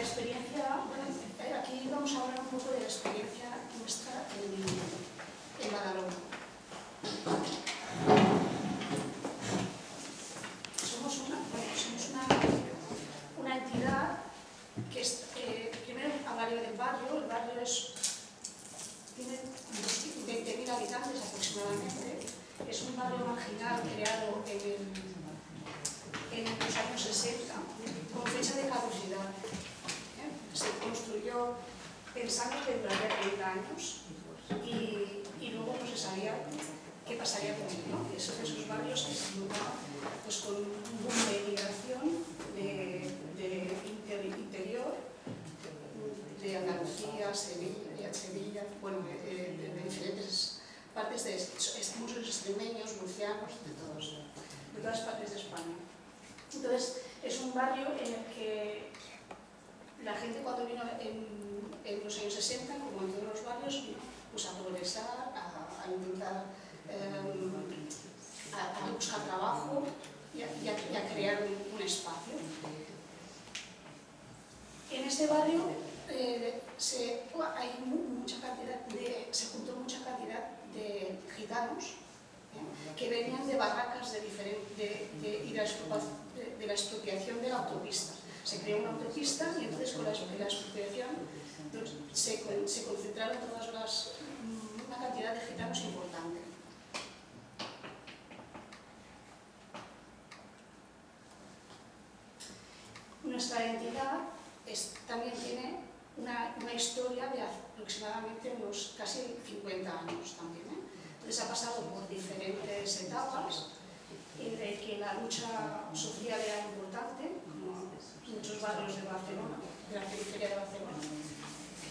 experiencia, aquí vamos a hablar un poco de la experiencia nuestra en, en. Somos una, entidad que es, eh, primero del barrio, el barrio es, tiene 20.000 habitantes aproximadamente, es un barrio marginal creado en los años 60 con fecha de caducidad. Pensando que duraría 30 años y, luego no se sabía qué pasaría con él. ¿no? Esos, esos barrios que se pues, con un boom de migración de, de inter, interior, de Andalucía, Sevilla, Sevilla bueno, de, de, de diferentes partes de muchos extremeños, murcianos, de todos, de todas partes de España. Entonces, es un barrio en el que la gente cuando vino en, los años 60, como en todos los barrios, pues a progresar, a, intentar eh, a, buscar trabajo y a, crear un, espacio. En ese barrio eh, se, hay mucha cantidad de, se juntó mucha cantidad de gitanos ¿eh? que venían de barracas de, de, de, de, de la expropiación de la autopista. Se creó una autopista y entonces con la, la pues, se, se concentraron todas las, una cantidad de gitanos importante. Nuestra entidad es, también tiene una, una, historia de aproximadamente unos casi 50 años también. ¿eh? Entonces ha pasado por diferentes etapas en el que la lucha social era importante, muchos barrios de Barcelona, de la periferia de Barcelona.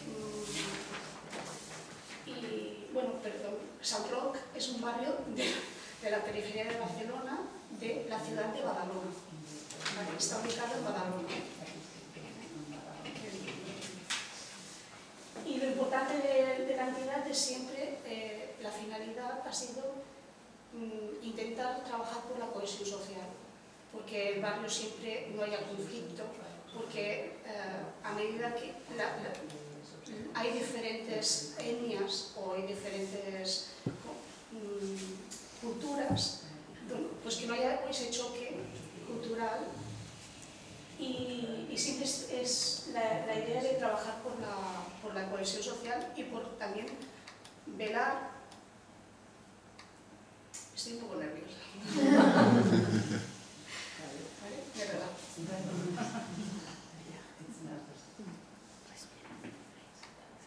Mm, y bueno, perdón, San Roc es un barrio de, la periferia de Barcelona, de la ciudad de Badalona. Está ubicado en Badalona. Y lo importante de, de la entidad es siempre, eh, la finalidad ha sido mm, intentar trabajar por la cohesión social, porque el barrio siempre no haya conflicto, porque eh, a medida que hay diferentes etnias o hay diferentes mm, culturas, pues que no haya ese choque cultural y, siempre es, la, la, idea de trabajar por la, por la cohesión social y por también velar. Estoy un poco nerviosa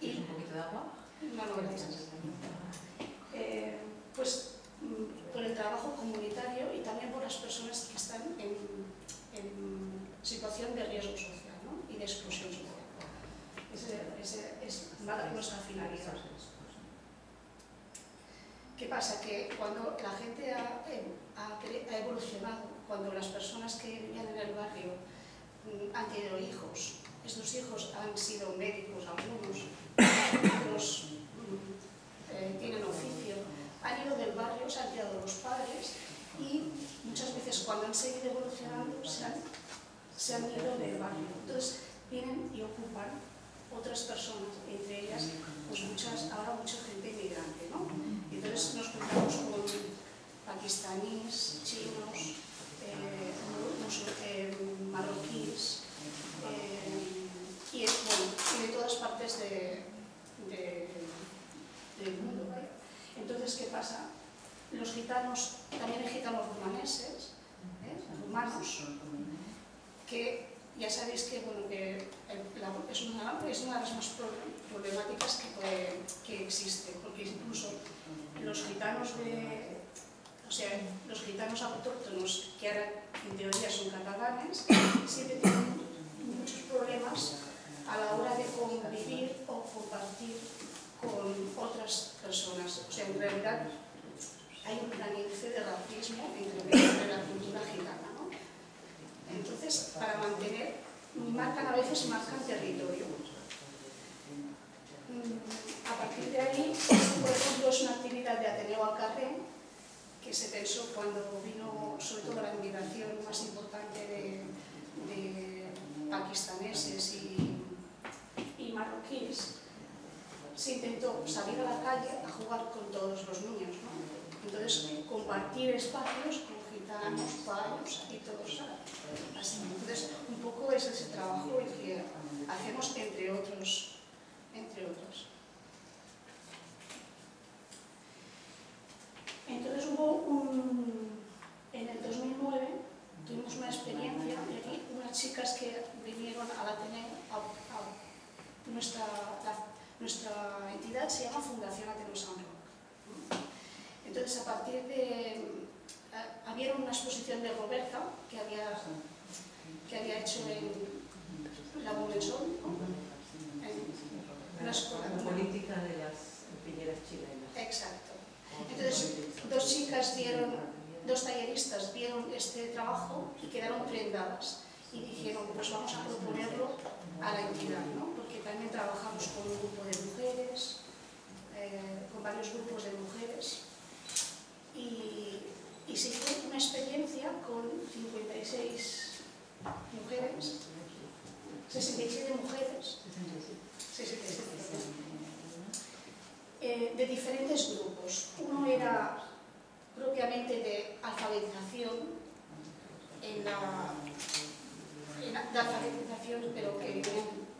y, un poquito de agua? no, no, eh, pues mm, por el trabajo comunitario y también por las personas que están en, situación de riesgo social ¿no? y de exclusión social. Ese, ese es nuestra finalidad. ¿Qué pasa? Que cuando la gente ha, ha, ha, evolucionado, cuando las personas que vivían en el barrio mm, han tenido hijos, estos hijos han sido médicos, algunos, otros mm, eh, tienen oficio, han ido del barrio, se han tirado los padres y muchas veces cuando han seguido evolucionando se han ido del barrio. Entonces vienen y ocupan otras personas, entre ellas pues ahora mucha gente inmigrante, ¿no? Entonces nos encontramos con pakistaníes, chinos, eh, eh, marroquíes, eh, y, bueno, y, de todas partes de, de, del mundo. Entonces, ¿qué pasa? Los gitanos, también hay gitanos rumaneses, rumanos, que ya sabéis que, la, es, una, es, una, de las más problemáticas que, que existe, porque incluso los gitanos de, o sea, los gitanos autóctonos, que ahora en teoría son catalanes, siempre tienen muchos problemas a la hora de convivir o compartir con otras personas. O sea, en realidad hay un gran índice de racismo entre la cultura gitana. Entonces, para mantener, marcan a veces marcan territorio. Mm, a partir de ahí, por ejemplo, es una actividad de Ateneo Alcarré, que se pensó cuando vino sobre todo la inmigración más importante de, de pakistaneses y marroquíes, se intentó salir a la calle a jugar con todos los niños, ¿no? Entonces, compartir espacios con gitanos, payos y todos así. Entonces, un poco es ese trabajo el que hacemos entre otros, entre otros. Entonces hubo un, en el 2009 tuvimos una experiencia de unas chicas que vinieron al Ateneo, a, a nuestra, nuestra entidad se llama Fundación Ateneo San Roque. Entonces a partir de, había una exposición de Roberta que había, que había hecho en la Momensol, en la escuela. La política de las piñeras chilenas. Exacto. Entonces, dos chicas dieron, dos talleristas vieron este trabajo y quedaron prendadas y dijeron, pues vamos a proponerlo a la entidad, ¿no? porque también trabajamos con un grupo de mujeres, eh, con varios grupos de mujeres, y, y se hizo una experiencia con 56 mujeres, 67 mujeres, 67 eh, de diferentes grupos. Uno era propiamente de alfabetización, en la, de alfabetización, pero que vienen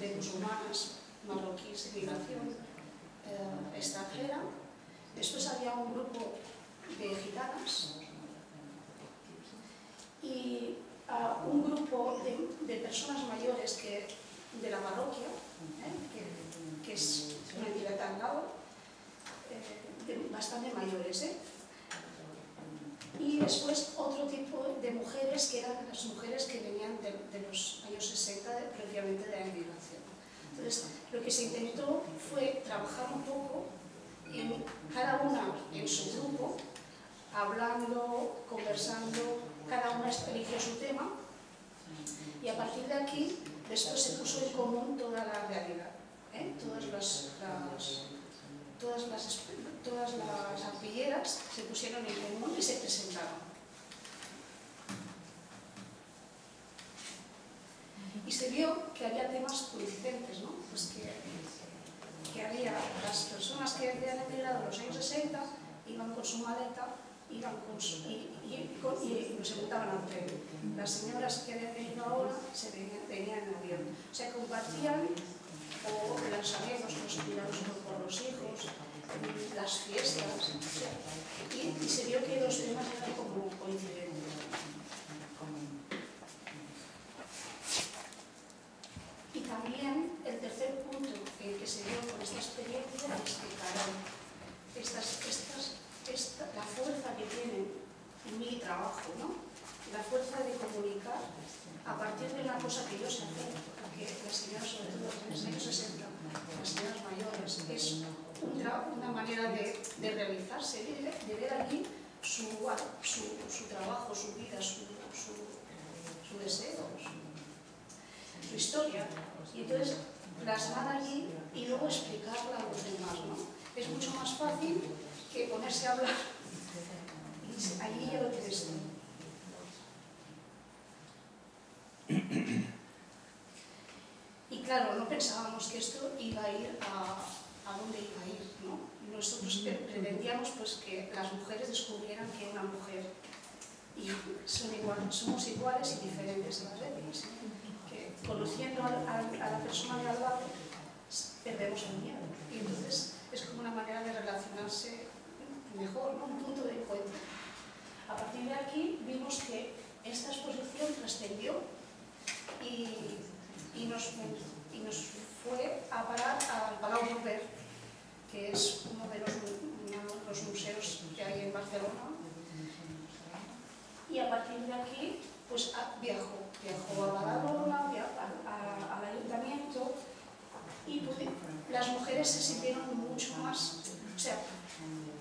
de musulmanas, marroquíes, migración eh, extranjera. Después había un grupo de gitanas y uh, un grupo de, personas mayores que, de la parroquia, eh, que, es una entidad lado, eh, bastante mayores. Y después otro tipo de mujeres que eran las mujeres que venían de, los años 60, previamente de la inmigración. Entonces, lo que se intentó fue trabajar un poco en cada una en su grupo, hablando, conversando, cada una eligió su tema y a partir de aquí después se puso en común toda la realidad. ¿eh? todas, las, las, todas, las, todas las arpilleras se pusieron en común y se presentaron. Y se vio que había temas coincidentes, ¿no? Pues que, que había las personas que habían emigrado en los años 60 iban con su maleta iban con y, y, y, y, se montaban al tren. Las señoras que habían venido ahora se venían, venían en avión. O sea, compartían o los amigos, los cuidados por los hijos, las fiestas, y, se vio que los temas eran como coincidentes. Y también el tercer punto que, que se dio con esta experiencia es que, claro, estas, estas, esta, la fuerza que tiene mi trabajo, ¿no? la fuerza de comunicar a partir de una cosa que yo sé hacer, que las señoras, sobre todo en los años 60, las señoras mayores, es una, manera de, de realizarse, de, ver allí su, su, su, trabajo, su vida, su, su, deseo, su, historia. Y entonces plasmar allí y luego explicarla a los demás. ¿no? Es mucho más fácil que ponerse a hablar y allí ya lo tienes. Y claro, no pensábamos que esto iba a ir a, a dónde iba a ir, ¿no? Nosotros pretendíamos pues, que las mujeres descubrieran que una mujer y son igual, somos iguales y diferentes a las etnias. Que conociendo a, a, a la persona de al lado, perdemos el miedo. Y entonces es como una manera de relacionarse mejor, ¿no? un punto de encuentro. A partir de aquí vimos que esta exposición trascendió y, y, nos, y nos fue a parar al Palau Robert, que es uno de los, museos que hay en Barcelona. Y a partir de aquí, pues viajó, viajó a Badalona, al ayuntamiento, y las mujeres se sintieron mucho más, o sea,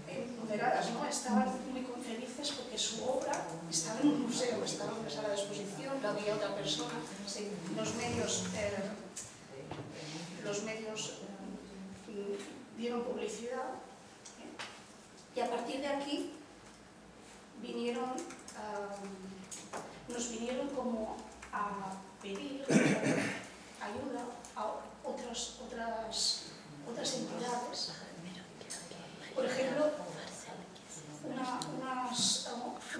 empoderadas, ¿no? Estaban muy felices porque su obra estaba en un museo, estaba en una sala de exposición, la había otra persona, los medios, eh, los medios eh, dieron publicidad ¿eh? y a partir de aquí vinieron, um, nos vinieron como a pedir ayuda a otras, otras, otras entidades. Por ejemplo, una, unas,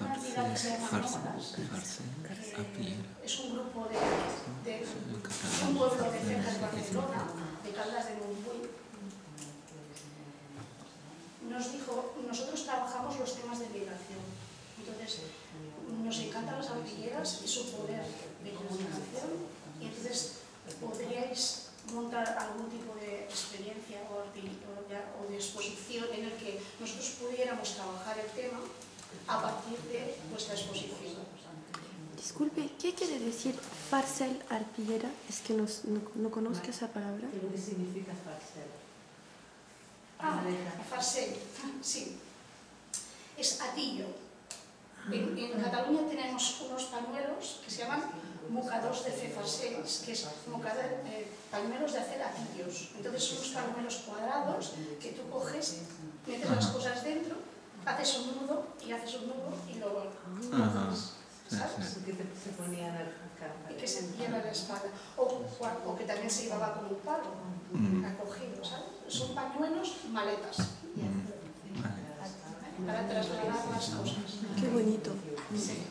una entidad que se llama Nómadas, es un grupo de, de, un pueblo de cerca de Barcelona, de Caldas de Montbuy, nos dijo, nosotros trabajamos los temas de migración. Entonces, nos encantan las artilleras y su poder de comunicación. Y entonces, podríais montar algún tipo de experiencia o, o de exposición en el que nosotros pudiéramos trabajar el tema a partir de vuestra exposición. Disculpe, ¿qué quiere decir farcel arpillera? Es que no, no, no conozco esa palabra. ¿Qué significa farcel? Ah, farcel, sí. Es atillo. En, en, Cataluña tenemos unos pañuelos que se llaman mocadors de cefaseis, que es eh, pañuelos de hacer atillos. Entonces son unos pañuelos cuadrados que tú coges, metes las cosas dentro, haces un nudo y haces un nudo y luego ¿sabes? Que se ponían. Y que se lleva la espalda. O, o, que también se llevaba con un palo, acogido, ¿sabes? Son pañuelos maletas. Para trasladar las cosas. Qué bonito. Sí.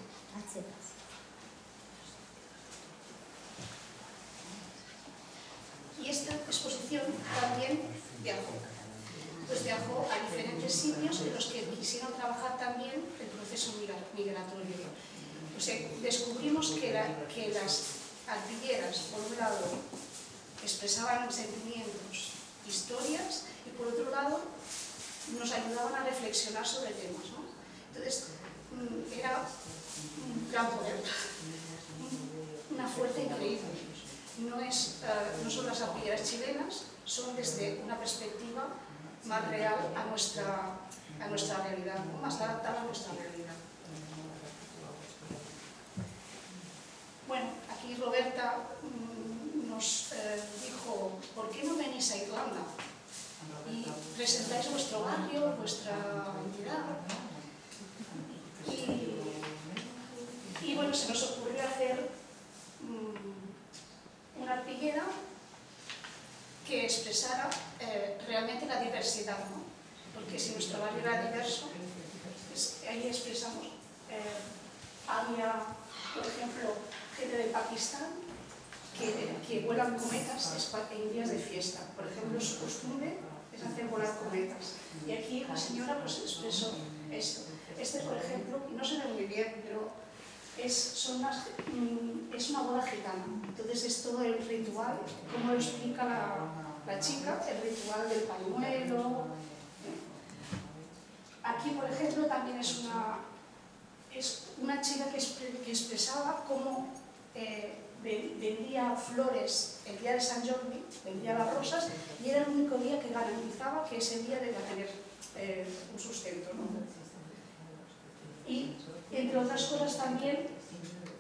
Y esta exposición también viajó. Pues viajó a diferentes sitios en los que quisieron trabajar también el proceso migratorio. Descubrimos que, las artilleras, por un lado, expresaban sentimientos, historias, y por otro lado, nos ayudaban a reflexionar sobre temas. Entonces, mm, era un gran poder, una fuerza increíble. No, es, uh, no son las artilleras chilenas, son desde una perspectiva más real a nuestra, a nuestra realidad, más adaptada a nuestra realidad. Bueno, aquí Roberta mmm, nos eh, dijo, ¿por qué no venís a Irlanda? Y presentáis vuestro barrio, vuestra entidad. Y, bueno, se nos ocurrió hacer mmm, una arpillera que expresara eh, realmente la diversidad, ¿no? Porque si nuestro barrio era diverso, pues ahí expresamos, eh, había, por ejemplo, gente de Pakistán que, que vuelan cometas en días de fiesta. Por ejemplo, su costumbre es hacer volar cometas. Y aquí la señora pues expresó esto. Este, por ejemplo, no se ve muy bien, pero es, son unas, mm, es una boda gitana. Entonces es todo el ritual, como lo explica la, la chica, el ritual del pañuelo. Aquí, por ejemplo, también es una, es una chica que, expresaba cómo eh, vendía flores el día de San Jordi, vendía las rosas, y era el único día que garantizaba que ese día debía tener eh, un sustento. ¿no? Y, entre otras cosas, también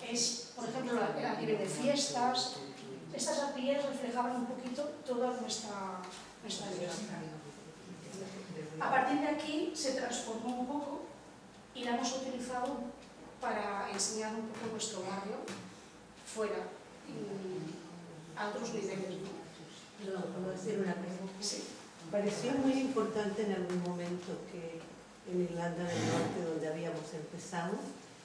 es, por ejemplo, a nivel de fiestas, estas arpilleras reflejaban un poquito toda nuestra, nuestra diversidad. A partir de aquí se transformó un poco y la hemos utilizado para enseñar un poco nuestro barrio fuera, a otros niveles. ¿no? ¿puedo decir una cosa? Sí. Pareció muy importante en algún momento que en Irlanda del Norte, donde habíamos empezado,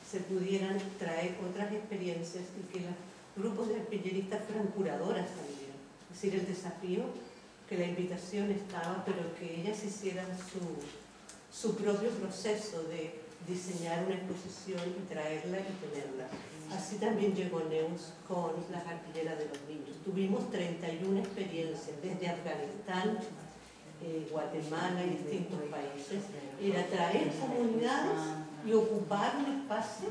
se pudieran traer otras experiencias y que los grupos de arpilleristas fueran curadoras también. Es decir, el desafío, que la invitación estaba, pero que ellas hicieran su, su propio proceso de diseñar una exposición y traerla y tenerla. Así también llegó Neus con las artilleras de los niños. Tuvimos 31 experiencias desde Afganistán, eh, Guatemala y distintos países. Era traer comunidades y ocupar un espacio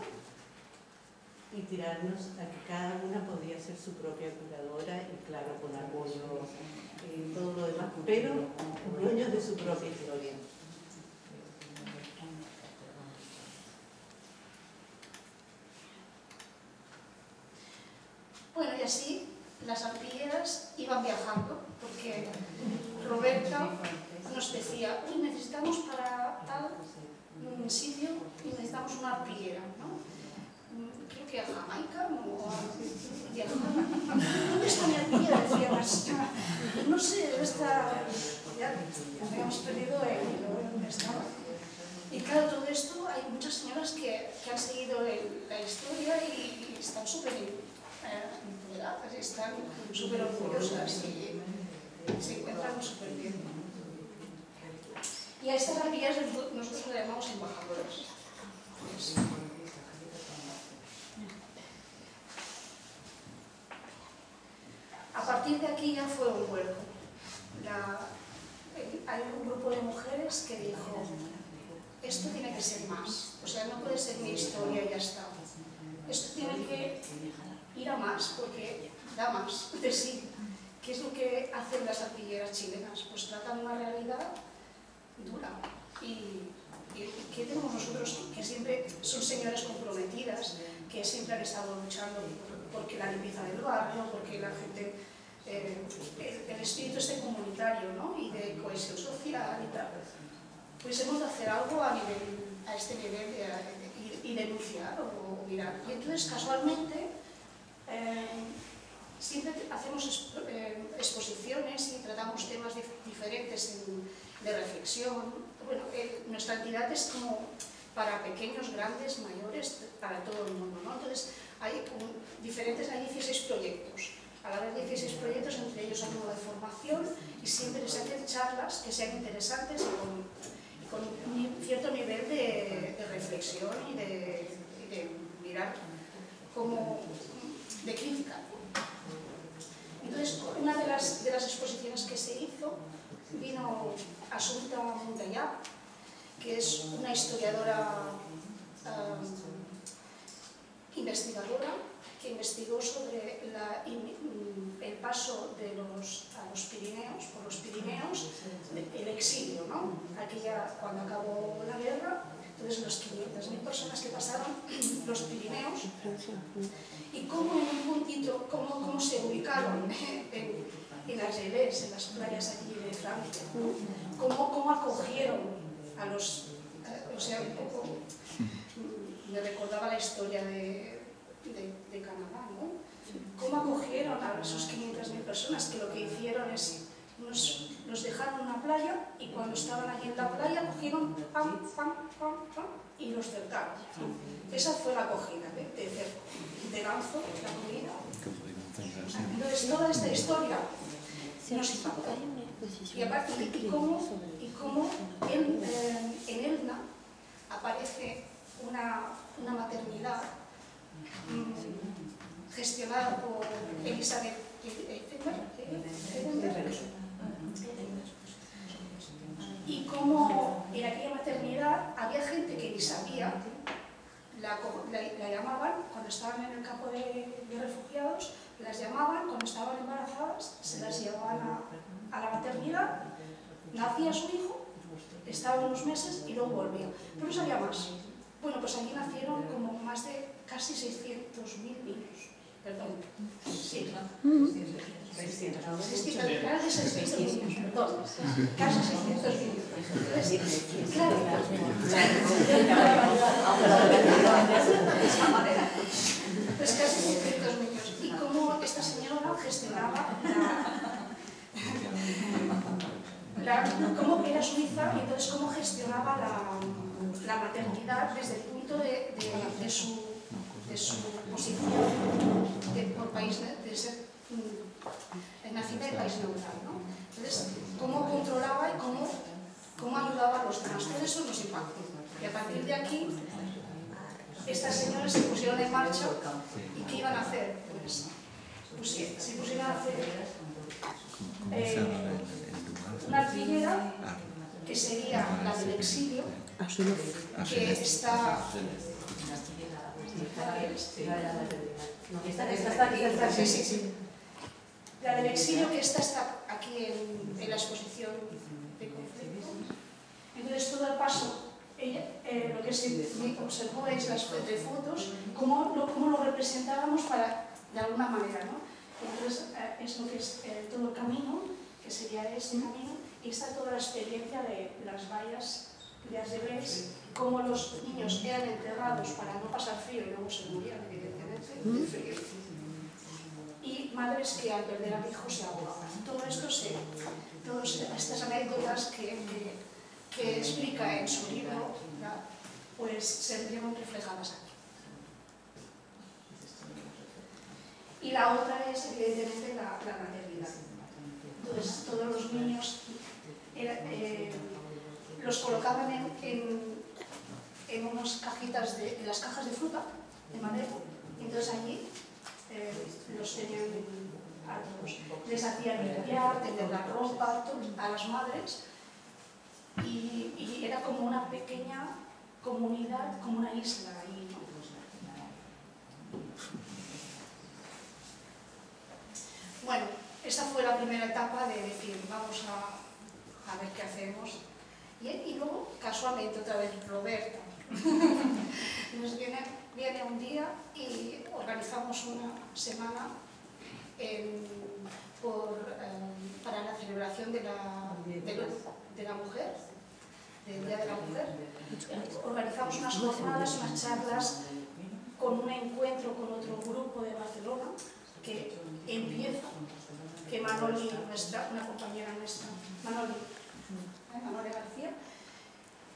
y tirarnos a que cada una podía ser su propia curadora y claro, con apoyo y todo lo demás, pero dueños de su propia historia. Bueno, y así las artilleras iban viajando, porque Roberta nos decía, uy, necesitamos para tal un sitio y ¿no? Creo que a Jamaica o a... ¿Dónde está mi artillera? Decía la. No sé, debe estar... Ya habíamos perdido el dónde estaba. Y claro, todo esto, hay muchas señoras que, que han seguido la historia y, están súper eh, están súper orgullosas y se encuentran súper bien. Y a estas arpilleras nosotros le llamamos embajadoras. A partir de aquí ya fue un vuelco. Hay un grupo de mujeres que dijo, esto tiene que ser más, o sea, no puede ser mi historia y ya está. Esto tiene que ir a más, porque da más de sí. ¿Qué es lo que hacen las artilleras chilenas? Pues tratan una realidad dura. Y ¿qué tenemos nosotros? Que siempre son señoras comprometidas, que siempre han estado luchando porque la limpieza del barrio, porque la gente eh, el, espíritu este comunitario ¿no? y de cohesión social y tal. Pues hemos de hacer algo a, nivel, a este nivel de, y, denunciar o, mirar. Y entonces, casualmente, eh, siempre hacemos eh, exposiciones y tratamos temas diferentes de reflexión. Bueno, nuestra entidad es como para pequeños, grandes, mayores, para todo el mundo. ¿no? Entonces, hay diferentes, hay 16 proyectos a la vez 16 proyectos, entre ellos uno de formación y siempre se hacen charlas que sean interesantes y con, un cierto nivel de, reflexión y de, mirar como de crítica. Rizo, vino Asunta Montellà, que es una historiadora eh, investigadora que investigó sobre la, el paso de los, a los Pirineos, por los Pirineos, el exilio, ¿no? Aquella, cuando acabó la guerra, entonces los 500.000 personas que pasaron los Pirineos y cómo en un puntito, cómo, cómo se ubicaron en, en Argelès, en las playas allí de Francia, cómo, cómo acogieron a los, eh, o sea, un poco, me recordaba la historia de de, Canadá, ¿no? ¿Cómo acogieron a esos 500.000 personas que lo que hicieron es nos, nos, dejaron una playa y cuando estaban allí en la playa cogieron pam, pam, pam, pam y los cercaron. Esa fue la acogida de, de cerco, de lanzo, la comida. Entonces toda esta historia nos impactó. Y aparte, y cómo, y cómo en, eh, en Elna aparece una, una maternidad gestionada por Elizabeth y como en aquella maternidad había gente que ni sabía, la, llamaban cuando estaban en el campo de, refugiados, las llamaban cuando estaban embarazadas, se las llevaban a, a la maternidad, nacía su hijo, estaba unos meses y luego volvía. Pero no sabía más. Bueno, pues allí nacieron como más de casi 600.000 niños. Perdón. Sí. Casi 600 niños, perdón. Casi 600 niños. Claro. Pues casi 600 niños. Y cómo esta señora gestionaba la, cómo era suiza y entonces cómo gestionaba la, maternidad desde el punto de, de, de su de posición de, por país, de ser mm, nacida en país neutral. ¿no? Entonces, cómo controlaba y cómo, cómo ayudaba a los demás. Todo eso nos. Y a partir de aquí, estas señoras se pusieron en marcha y ¿qué iban a hacer? Pues, pues se pusieron a hacer eh, una artillera que sería la del exilio, que está la del exilio, que esta está aquí en, la exposición de conflicto. Entonces, todo el paso, eh, lo que se observó es las fotos, cómo lo, cómo lo representábamos para, de alguna manera. ¿no? Entonces, eh, es lo que es eh, todo el camino, que sería este camino, y está toda la experiencia de las vallas de Azebés, cómo los niños eran enterrados para no pasar frío y luego se morían, evidentemente, de frío. Y madres que al perder a hijo se ahogaban. Todo esto, se, todas estas anécdotas que, que, explica en su libro, pues se vieron reflejadas aquí. Y la otra es, evidentemente, la, la maternidad. Entonces, todos los niños eh, los colocaban en, en, unas cajitas, de, en las cajas de fruta, de madera, entonces allí eh, los tenían. Les hacían limpiar, tender la ropa a las madres, y, era como una pequeña comunidad, como una isla ahí, ¿no? Bueno, esa fue la primera etapa de decir, vamos a, a ver qué hacemos. Y, y, luego, casualmente, otra vez Roberta nos viene, viene un día y organizamos una semana eh, para la celebración de la, de, de la mujer, del Día de la Mujer. Organizamos unas jornadas, unas charlas con un encuentro con otro grupo de Barcelona que empieza, que Manoli, nuestra, una compañera nuestra, Manoli, Manoli García,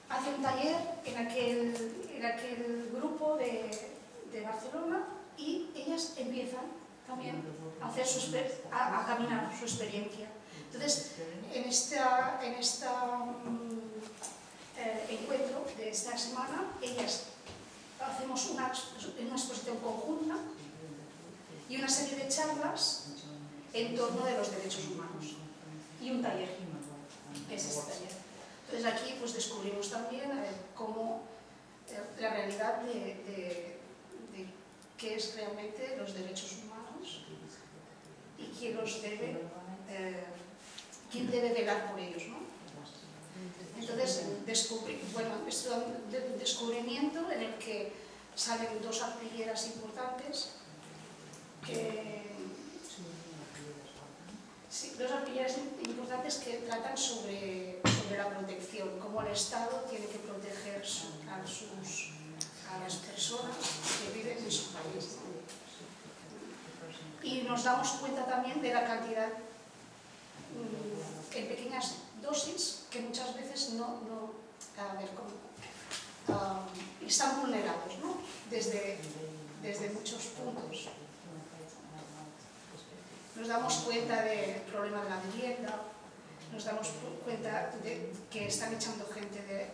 hace un taller en aquel, en aquel grupo de, de Barcelona y ellas empiezan también a, hacer su, a, a caminar su experiencia. Entonces, en esta, en esta um, eh, encuentro de esta semana, ellas hacemos una, una exposición conjunta y una serie de charlas en torno de los derechos humanos y un taller, es taller. Entonces aquí pues descubrimos también cómo eh, la realidad de, qué es realmente los derechos humanos y quién los debe, eh, quién debe velar por ellos, ¿no? Entonces, descubrí, bueno, es un descubrimiento en el que salen dos artilleras importantes que, sí, dos artilleras importantes que tratan sobre, sobre la protección, cómo el Estado tiene que proteger a, sus, a las personas que viven en su país. Y nos damos cuenta también de la cantidad en pequeñas dosis que muchas veces no, no a ver, ¿cómo? Um, están vulnerados ¿no? desde, desde muchos puntos. Nos damos cuenta del problema de la vivienda, nos damos cuenta que están echando gente de,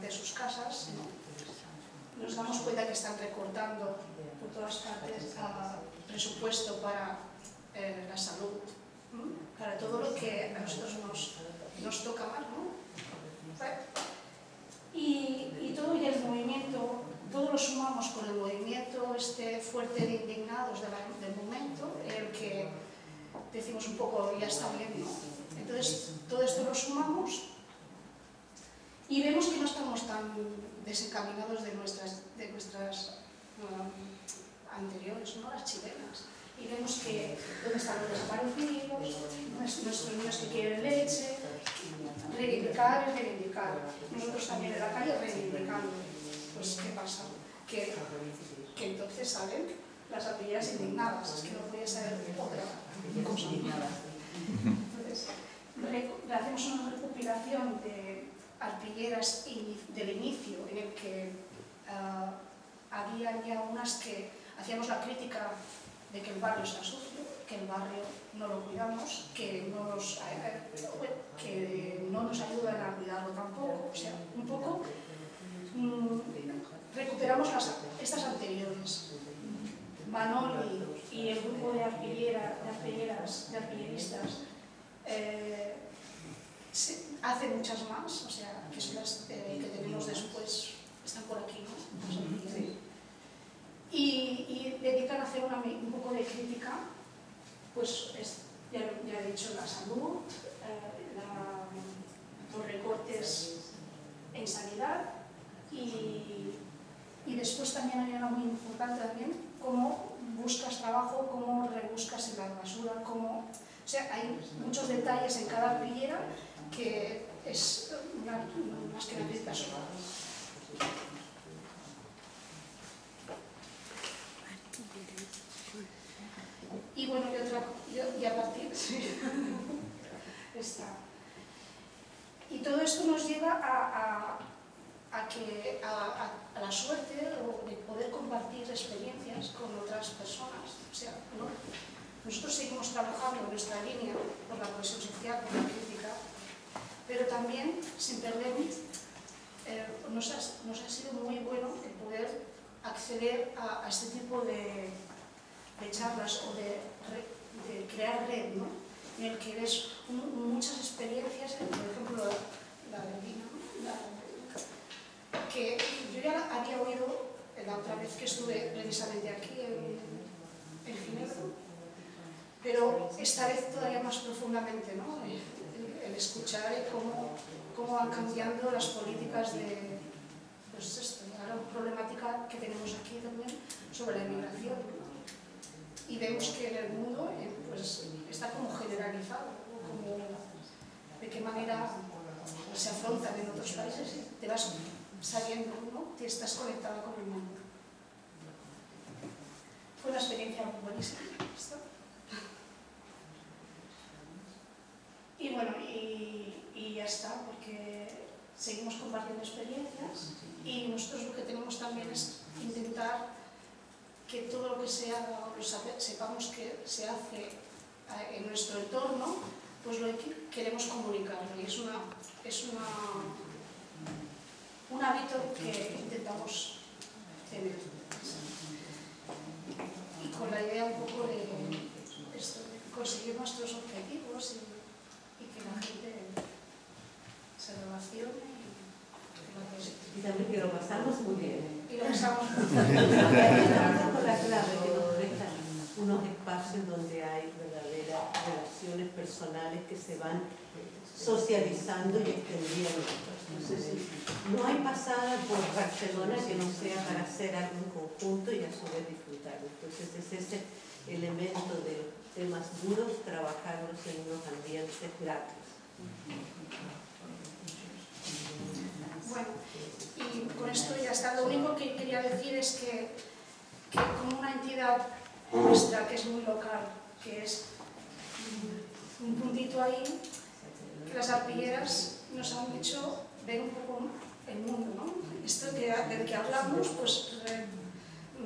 de sus casas, ¿no? nos damos cuenta que están recortando por todas partes uh, presupuesto para eh, la salud, para todo lo que a nosotros nos, nos toca más, ¿no? Y, todo el movimiento, todos lo sumamos con el movimiento este fuerte de indignados del momento, el que decimos un poco, ya está bien, ¿no? Entonces, todo esto lo sumamos y vemos que no estamos tan desencaminados de nuestras, de nuestras um, anteriores, ¿no? Las chilenas y vemos que dónde están los desaparecidos, nuestros niños que quieren leche, reivindicar es reivindicar. Nosotros también en la calle reivindicando. Pues, ¿qué pasa? Que, que entonces salen las artilleras indignadas, es que no puede ser otra. Entonces, hacemos una recopilación de artilleras del inicio en el que uh, había ya unas que hacíamos la crítica de que el barrio está sucio, que el barrio no lo cuidamos, que no nos, eh, que no nos ayudan a cuidarlo tampoco. O sea, un poco mmm, recuperamos las, estas anteriores. Manoli y el grupo de, artillera, de artilleras, de artilleristas, eh, se, hace muchas más, o sea, que son las eh, que tenemos después, están por aquí, ¿no? Sí y, y dedican a hacer una, un poco de crítica, pues es, ya, ya, he dicho, la salud, eh, la, los recortes en sanidad y, y después también hay una muy importante también, cómo buscas trabajo, cómo rebuscas en la basura, cómo... O sea, hay muchos detalles en cada artillera que es más que una crítica sola. Y bueno, y, otra, y a partir sí, está. Y todo esto nos lleva a, a, que, a, a, la suerte de poder compartir experiencias con otras personas. O sea, ¿no? nosotros seguimos trabajando en nuestra línea por la cohesión social, por la crítica, pero también, sin perder, eh, nos, ha, nos, ha, sido muy bueno el poder acceder a, a este tipo de, de, charlas o de, de crear red, ¿no? en el que ves un, muchas experiencias, por ejemplo, la, de Lina, que yo ya había oído la otra vez que estuve precisamente aquí en, Ginebra, pero esta vez todavía más profundamente, ¿no? el, el escuchar cómo, cómo van cambiando las políticas de pues esto, la problemática que tenemos aquí también sobre la inmigración. Y vemos que en el mundo eh, pues, está como generalizado, como de qué manera se afrontan en otros países y te vas sabiendo, ¿no? que estás conectada con el mundo. Fue una experiencia buenísima. Y bueno, y, ya está, porque seguimos compartiendo experiencias y nosotros lo que tenemos también es intentar que todo lo que se haga, lo sepamos que se hace en nuestro entorno, pues lo queremos comunicarlo y es una, es una un hábito que intentamos tener. Y con la idea un poco de, esto, de conseguir nuestros objetivos y, y, que la gente se relacione. Y, y también que lo pasamos muy bien. Y lo pasamos muy bien. con la clave que nos deja unos espacios donde hay verdaderas relaciones personales que se van socializando y extendiendo. Entonces, no hay pasada por Barcelona que no sea para hacer algo en conjunto y a su vez disfrutarlo. Entonces es ese elemento de los temas duros, trabajarlos en unos ambientes gratos. Bueno, y con esto ya está. Lo único que quería decir es que, que como una entidad nuestra que es muy local, que es un puntito ahí, las arpilleras nos han hecho ver un poco el mundo, ¿no? Esto que, del que hablamos, pues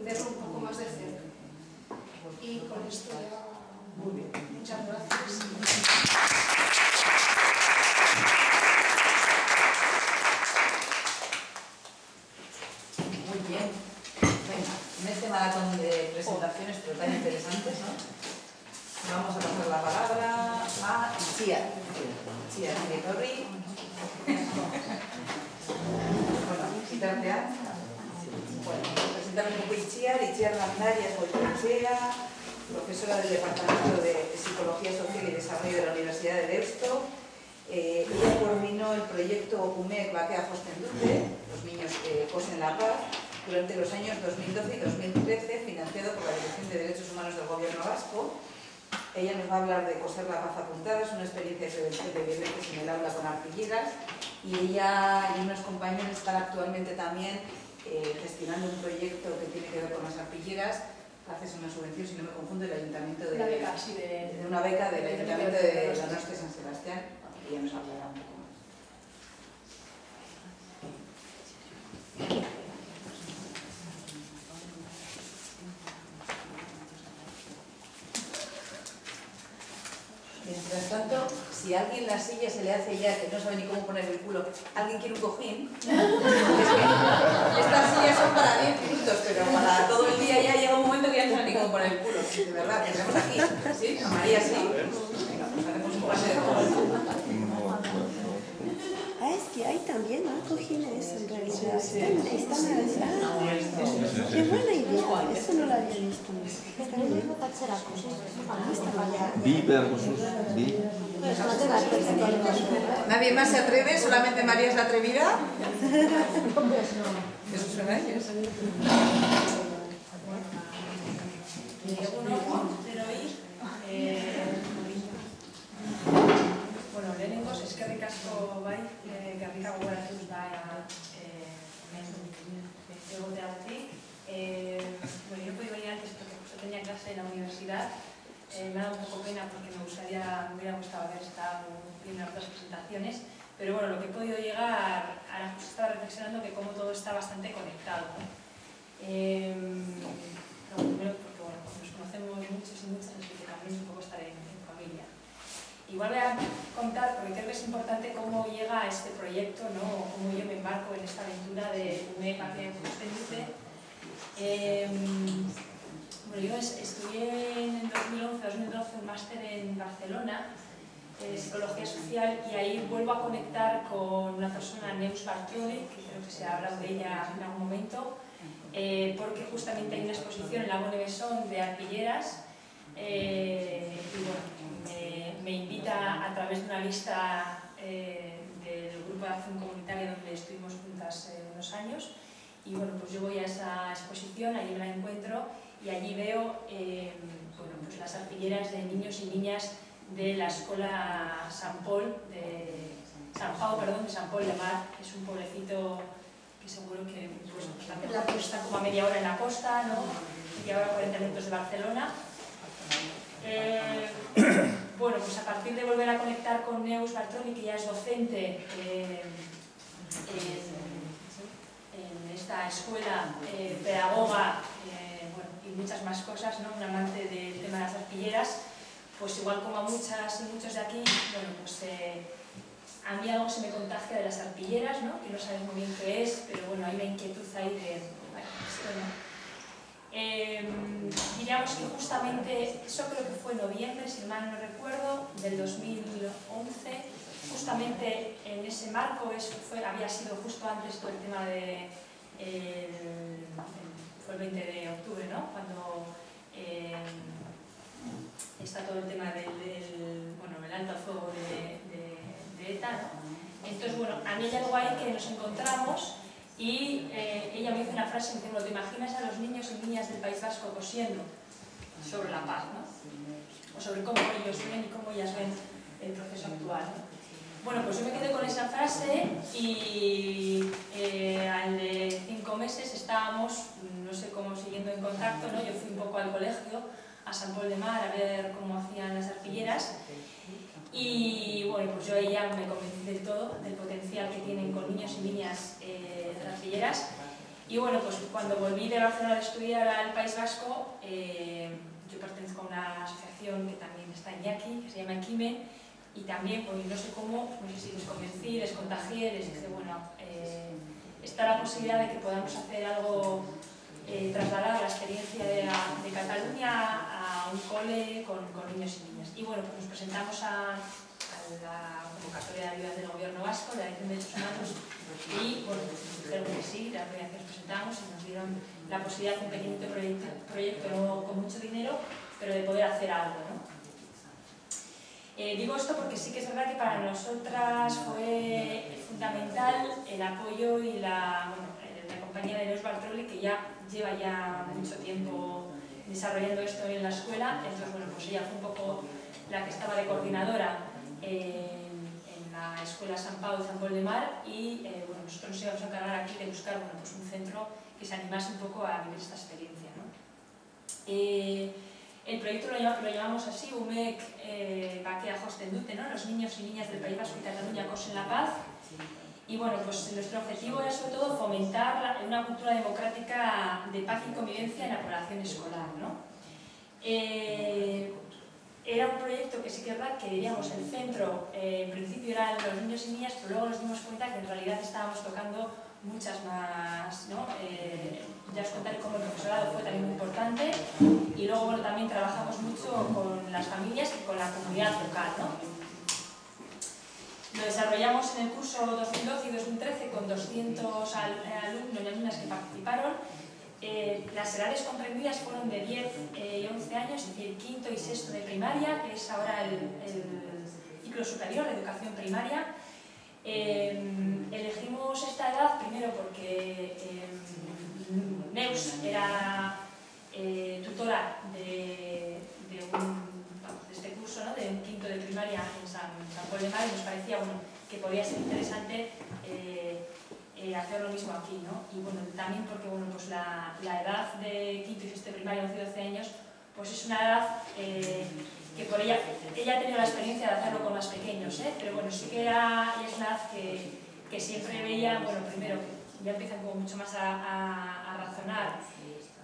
verlo un poco más de cerca. Y con esto ya... Muchas gracias. Muy bien. Venga, en este maratón de presentaciones, pero tan interesantes, ¿no? Vamos a pasar la palabra a Chia. Chia Torri. bueno, Itxia. Bueno, presentar un poco Itziar. Itziar Landarias Goicoechea, profesora del Departamento de Psicología Social y Desarrollo de la Universidad de Deusto. Eh, ella coordinó el proyecto UMEC Batea Dute, los niños que cosen la paz, durante los años 2012 y 2013, financiado por la Dirección de Derechos Humanos del Gobierno Vasco, ella nos va a hablar de coser la paz apuntada, es una experiencia que de viventes en el aula con arpilleras. Y ella y unos compañeros están actualmente también eh, gestionando un proyecto que tiene que ver con las arpilleras. A una subvención, si no me confundo, del Ayuntamiento de... Una beca, sí, de, de una beca del Ayuntamiento de la Norte San Sebastián. Y ella nos hablará un poco más. Mientras tanto, si a alguien la silla se le hace ya que no sabe ni cómo poner el culo, ¿alguien quiere un cojín? Es que estas sillas son para 10 minutos, pero para todo el día ya llega un momento que ya no sabe ni cómo poner el culo. De verdad, tenemos aquí. ¿Sí? A María sí. Venga, pues haremos un paseo. Ah, es que hay también ¿no? cojines en realidad. Están, están ah, qué buena idea. Eso no lo había visto. Está bien. Gozuz, bi. ¿Nadie más se atreve? ¿Solamente María es la atrevida? Eso suena a ellos. Bueno, lehenengoz, eskerrik asko bai, e, garrika gogoratuz da eh, egoteagatik. Eh, bueno, yo puedo venir antes porque justo tenía clase en la universidad. Eh, me ha dado un poco pena porque me gustaría, me hubiera gustado haber estado viendo otras presentaciones, pero bueno, lo que he podido llegar, ahora pues estaba reflexionando que como todo está bastante conectado. Eh, primero, porque bueno, nos conocemos muchos y muchas, así que también es un poco estar en, en familia. Igual voy a contar, porque creo que es importante cómo llega a este proyecto, ¿no? cómo yo me embarco en esta aventura de UME Sostenible. Eh, yo es- estudié en el 2011-2012 un máster en Barcelona de psicología social y ahí vuelvo a conectar con una persona, Neus Bartioli, que creo que se ha hablado de ella en algún momento, eh, porque justamente hay una exposición en la Bonne Besson de arpilleras eh, y bueno, me, me invita a través de una lista eh, del grupo de acción comunitaria donde estuvimos juntas eh, unos años y bueno, pues yo voy a esa exposición, allí me la encuentro y allí veo eh, bueno, pues las arpilleras de niños y niñas de la escuela San Paul de San Pau, perdón, de San Paul de Mar, que es un pueblecito que seguro que pues, también La costa. está como a media hora en la costa, ¿no? Media hora, 40 minutos de Barcelona. Eh, bueno, pues a partir de volver a conectar con Neus Bartoli, que ya es docente eh, en, en esta escuela, eh, pedagoga muchas más cosas, ¿no? un amante del tema de las arpilleras, pues igual como a muchas y muchos de aquí, bueno, pues eh, a mí algo se me contagia de las arpilleras, ¿no? que no sabes muy bien qué es, pero bueno, hay una inquietud ahí de, bueno, esto no. Eh, diríamos que justamente, eso creo que fue noviembre, si mal no recuerdo, del 2011, justamente en ese marco, eso fue, había sido justo antes todo el tema de, el- fue el 20 de octubre, ¿no? Cuando eh, está todo el tema del, bueno, el alto al fuego de, de- de ETA, ¿no? Entonces, bueno, a mí hay algo ahí que nos encontramos y eh, ella me dice una frase, me dice, ¿te imaginas a los niños y niñas del País Vasco cosiendo sobre la paz, ¿no? O sobre cómo ellos ven y cómo ellas ven el proceso actual, ¿no? Bueno, pues yo me quedé con esa frase y eh, al de cinco meses estábamos, no sé cómo, siguiendo en contacto, ¿no? Yo fui un poco al colegio, a San Paul de Mar, a ver cómo hacían las arpilleras y bueno, pues yo ahí ya me convencí del todo, del potencial que tienen con niños y niñas eh, arpilleras. Y bueno, pues cuando volví de Barcelona a estudiar al País Vasco, eh, yo pertenezco a una asociación que también está en Yaqui, que se llama Equime, y también, pues no sé cómo, no sé si les convencí, les contagié, les dije, bueno, eh, está la posibilidad de que podamos hacer algo, eh, trasladar la experiencia de, Cataluña a un cole con, niños y niñas. Y bueno, pues nos presentamos a, la convocatoria de ayuda del Gobierno Vasco, de la Dirección de Derechos Humanos, y bueno, pues dijeron que sí, la vez que nos presentamos y nos dieron la posibilidad de un pequeñito proyecto, proyecto con mucho dinero, pero de poder hacer algo, ¿no? Eh, digo esto porque sí que es verdad que para nosotras fue fundamental el apoyo y la, bueno, eh, la compañía de Neus Bartroli, que ya lleva ya mucho tiempo desarrollando esto en la escuela. Entonces, bueno, pues ella fue un poco la que estaba de coordinadora en, en la escuela San Pau de San Paul de Mar y eh, bueno, nosotros nos íbamos a encargar aquí de buscar bueno, pues un centro que se animase un poco a vivir esta experiencia. ¿no? El proyecto lo, llam- lo llamamos así, UMEC eh, Bakea Hostendute, ¿no? los niños y niñas del País Vasco y Cataluña cosen la paz. Y bueno, pues nuestro objetivo era sobre todo fomentar la- una cultura democrática de paz y convivencia en la población escolar. ¿no? Eh, era un proyecto que sí que es verdad que diríamos el centro, eh, en principio eran los niños y niñas, pero luego nos dimos cuenta que en realidad estábamos tocando muchas más, ¿no? Eh, ya os contaré cómo el profesorado fue muy importante y luego bueno, también trabajamos mucho con las familias y con la comunidad local, ¿no? Lo desarrollamos en el curso 2012 y 2013 con 200 al- alumnos y alumnas que participaron. Eh, las edades comprendidas fueron de 10 eh, y 11 años, es decir, quinto y sexto de primaria, que es ahora el, el ciclo superior de educación primaria. Eh, elegimos esta edad primero porque eh, Neus era eh, tutora de, este curso, ¿no? de un quinto de primaria en San, San y nos parecía que podía ser interesante eh, eh, hacer lo mismo aquí. ¿no? Y bueno, también porque bueno, pues la, edad de quinto y sexto de primaria, 11 y 12 años, pues es una edad eh, que por ella, ella ha tenido la experiencia de hacerlo con más pequeños, ¿eh? pero bueno, sí que es una edad que, que siempre veía, bueno, primero, ya empiezan como mucho más a, a, razonar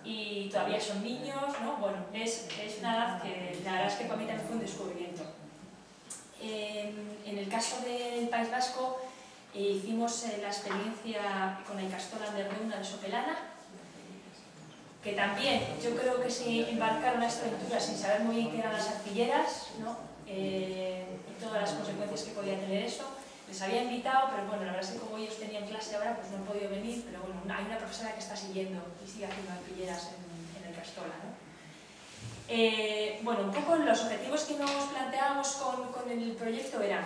y todavía son niños, ¿no? Bueno, es, es una edad que la verdad es que para mí también fue un descubrimiento. En, en el caso del País Vasco, eh, hicimos la experiencia con la Icastola de Reuna de Sopelana, que también yo creo que se embarcaron a esta aventura sin saber muy bien qué eran las artilleras, ¿no? eh, y todas las consecuencias que podía tener eso. Les había invitado, pero bueno, la verdad es que como ellos tenían clase ahora, pues no han podido venir, pero bueno, hay una profesora que está siguiendo y sigue haciendo artilleras en, en el Castola, ¿no? Eh, bueno, un poco los objetivos que nos planteábamos con, con el proyecto eran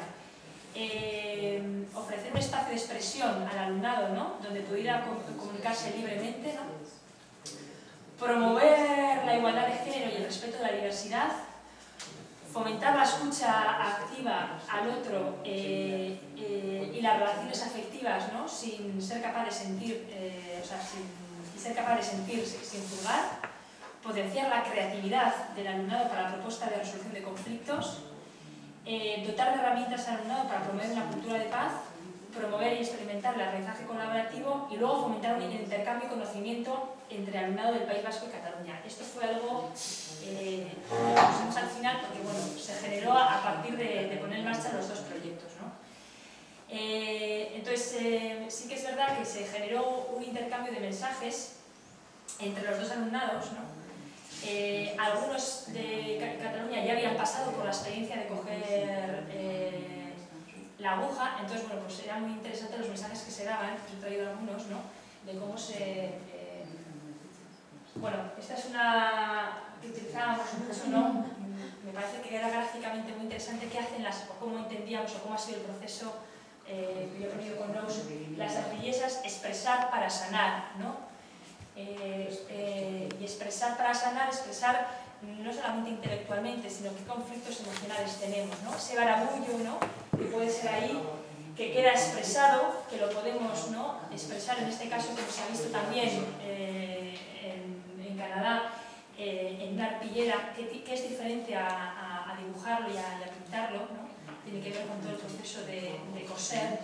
eh, ofrecer un espacio de expresión al alumnado, ¿no? donde pudiera comunicarse libremente, ¿no? promover la igualdad de género y el respeto de la diversidad, fomentar la escucha activa al otro eh, eh, y las relaciones afectivas ¿no? sin ser capaz de sentir, eh, o sea, sin, ser capaz de sentir sin juzgar, potenciar la creatividad del alumnado para la propuesta de resolución de conflictos, dotar de herramientas al alumnado para promover una cultura de paz, promover y experimentar el aprendizaje colaborativo y luego fomentar un intercambio de conocimiento entre el alumnado del País Vasco y Cataluña. Esto fue algo eh, que pusimos al final porque bueno, se generó a partir de, de poner en marcha los dos proyectos. ¿no? Eh, entonces, eh, sí que es verdad que se generó un intercambio de mensajes entre los dos alumnados, ¿no? Eh, algunos de Cataluña ya habían pasado por la experiencia de coger eh, la aguja, entonces bueno, pues eran muy interesantes los mensajes que se daban, he traído algunos, ¿no? De cómo se... Eh, bueno, esta es una que utilizábamos mucho, ¿no? Me parece que era gráficamente muy interesante qué hacen las, o cómo entendíamos o cómo ha sido el proceso eh, que yo he venido con Rose, las artillesas, expresar para sanar, ¿no? Eh, eh, y expresar para sanar, expresar no solamente intelectualmente, sino qué conflictos emocionales tenemos, ¿no? Ese barabullo, ¿no? Que puede ser ahí, que queda expresado, que lo podemos ¿no? expresar en este caso, como se ha visto también eh, en, en, Canadá, eh, en una arpillera, que, que, es diferente a, a, dibujarlo y a, pintarlo, ¿no? Tiene que ver con todo el proceso de, de coser.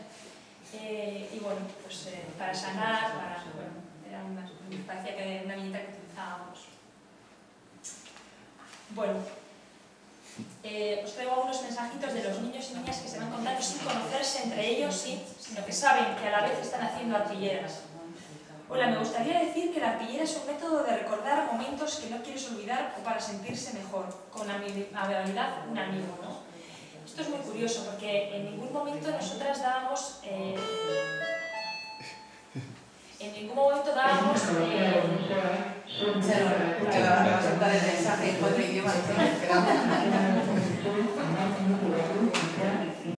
y bueno, pues para sanar, para... Bueno, era una, parecía que era una viñeta que utilizábamos. Bueno, eh, os traigo algunos mensajitos de los niños y niñas que se van contando sin conocerse entre ellos, sí, sino que saben que a la vez están haciendo arpilleras. Hola, me gustaría decir que la arpillera es un método de recordar momentos que no quieres olvidar o para sentirse mejor, con amabilidad un amigo, ¿no? Esto es muy curioso porque en ningún momento nosotras dábamos... Eh, en ningún momento dábamos... Eh, se va a el mensaje en cuatro idiomas.